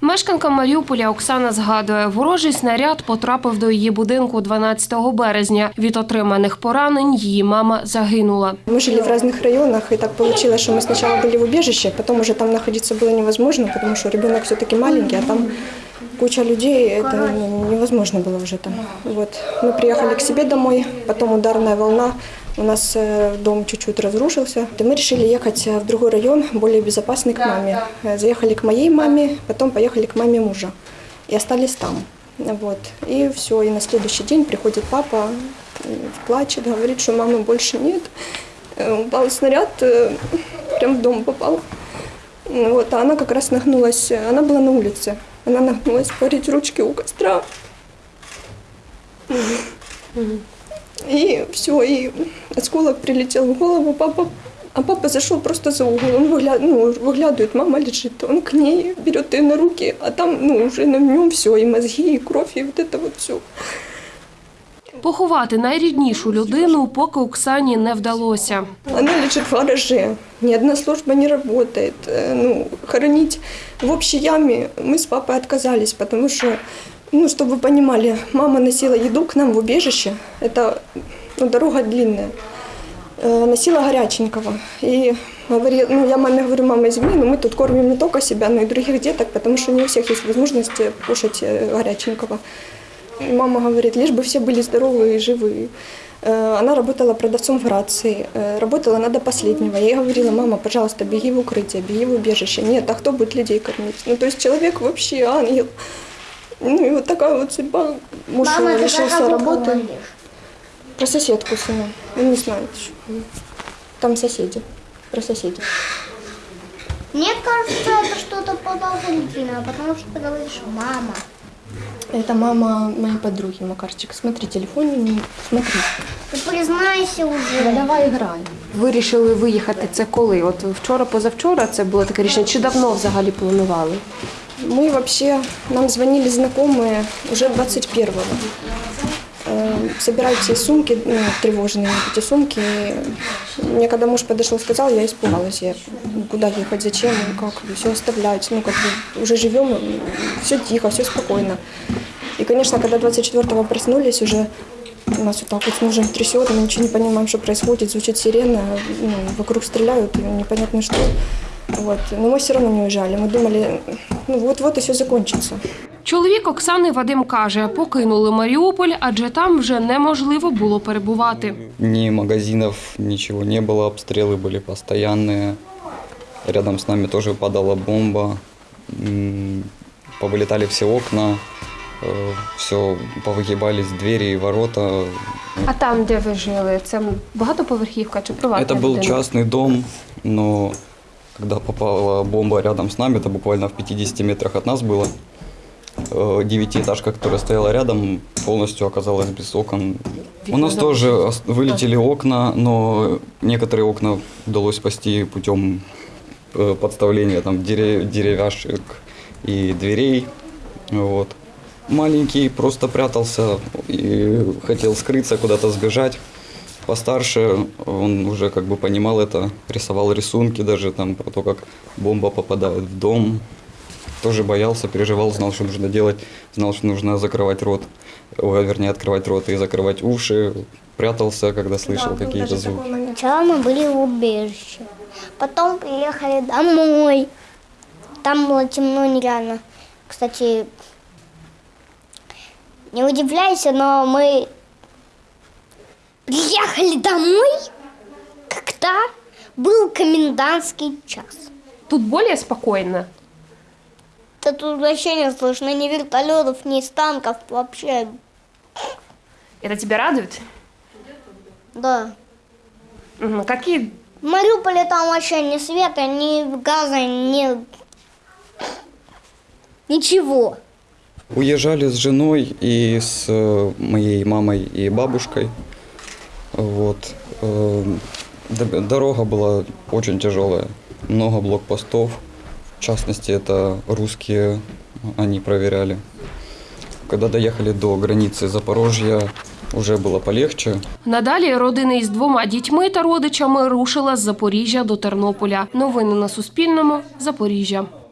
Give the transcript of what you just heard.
Мешканка Маріуполя Оксана згадує, ворожий снаряд потрапив до її будинку 12 березня. Від отриманих поранень її мама загинула. Мы жили в разных районах, и так получилось, что мы сначала были в убежище, потом уже там находиться было невозможно, потому что ребенок все-таки маленький, а там куча людей, это ну, невозможно было уже там. Вот. Мы приехали к себе домой, потом ударная волна, у нас э, дом чуть-чуть разрушился. И мы решили ехать э, в другой район, более безопасный к маме. Э, Заехали к моей маме, потом поехали к маме мужа и остались там. Вот. И все, и на следующий день приходит папа, плачет, говорит, что мамы больше нет. Упал снаряд, прям в дом попал. Вот, а она как раз нагнулась, она была на улице, она нагнулась парить ручки у костра. И все, и осколок прилетел в голову, папа, а папа зашел просто за угол, он выгля... ну, выглядывает, мама лежит, он к ней берет ее на руки, а там ну, уже на нем все, и мозги, и кровь, и вот это вот все. Поховати найріднішу людину поки Оксані не вдалося. Она лежит в гараже, ни одна служба не работает. Э, Ну, хоронить в общей яме мы с папой отказались, потому что, ну, чтобы вы понимали, мама носила еду к нам в убежище, это ну, дорога длинная, Э, носила горяченького. И говорила, ну, я маме говорю, мама, извини, но мы тут кормим не только себя, но и других деток, потому что не у всех есть возможность кушать э, горяченького. И Мама говорит, лишь бы все были здоровы и живы. Э, Она работала продавцом в Грации, э, работала она до последнего. Я ей говорила, мама, пожалуйста, беги в укрытие, беги в убежище. Нет, а кто будет людей кормить? Ну, то есть человек вообще ангел. Ну, и вот такая вот судьба. Муж Мама, ты лишился про кого работы. говоришь? Про соседку сына. Он не знает еще. Там соседи. Про соседей. Мне кажется, это что-то подозрительное, потому что ты говоришь «мама». Это мама моей подруги, Макарчик. Смотри, телефон, не смотри. Ты признайся уже. давай играй. Вирішили виїхати це коли? От вчора, позавчора це було таке рішення. Чи давно взагалі планували? Мы вообще, нам звонили знакомые уже 21-го. Э, Собирают все сумки, ну, тревожные эти сумки. Мне когда муж подошел, сказал, я испугалась. Я, ну, куда ехать, зачем, ну, как, все оставлять. Ну, как бы уже живем, все тихо, все спокойно. И, конечно, когда 24-го проснулись, уже нас вот так вот с мужем трясет, мы ничего не понимаем, что происходит, звучит сирена, ну, вокруг стреляют, непонятно что. Вот. Но мы все равно не уезжали. Мы думали, ну вот-вот и все закончится. Чоловік Оксани Вадим каже, покинули Маріуполь, адже там вже неможливо було перебувати. Ни магазинов, ничего не было, обстрелы были постоянные. Рядом с нами тоже падала бомба. М, Повылетали все окна, все повыгибались двери и ворота. А там, де ви жили, це багатоповерхівка чи приватний Это был будинок? частный дом, но когда попала бомба рядом с нами, это буквально в 50 метрах от нас было, э, девятиэтажка, которая стояла рядом, полностью оказалась без окон. У нас тоже вылетели окна, но некоторые окна удалось спасти путем э, подставления там дере- деревяшек и дверей. Вот. Маленький просто прятался и хотел скрыться, куда-то сбежать. Постарше он уже как бы понимал это, рисовал рисунки даже там про то, как бомба попадает в дом. Тоже боялся, переживал, знал, что нужно делать, знал, что нужно закрывать рот, ой, вернее, открывать рот и закрывать уши. Прятался, когда слышал какие-то звуки. Сначала мы были в убежище, потом приехали домой. Там было темно нереально. Кстати, не удивляйся, но мы приехали домой, когда был комендантский час. Тут більш спокійно. Да тут вообще не слышно ни вертолетов, ни из танков вообще. Это тебя радует? Да. Мгм. Какие В Мариуполе там вообще ни света, ни газа, ни... Ничего. Уезжали с женой и с э, моей мамой и бабушкой. Вот. Эм, д- Дорога была очень тяжелая. Много блокпостов. В частности, это русские, они проверяли. Когда доехали до границы Запорожья, уже было полегче. Надалі родина із двома дітьми та родичами рушила з Запоріжжя до Тернополя. Новини на Суспільному. Запоріжжя. этого крыла. Все.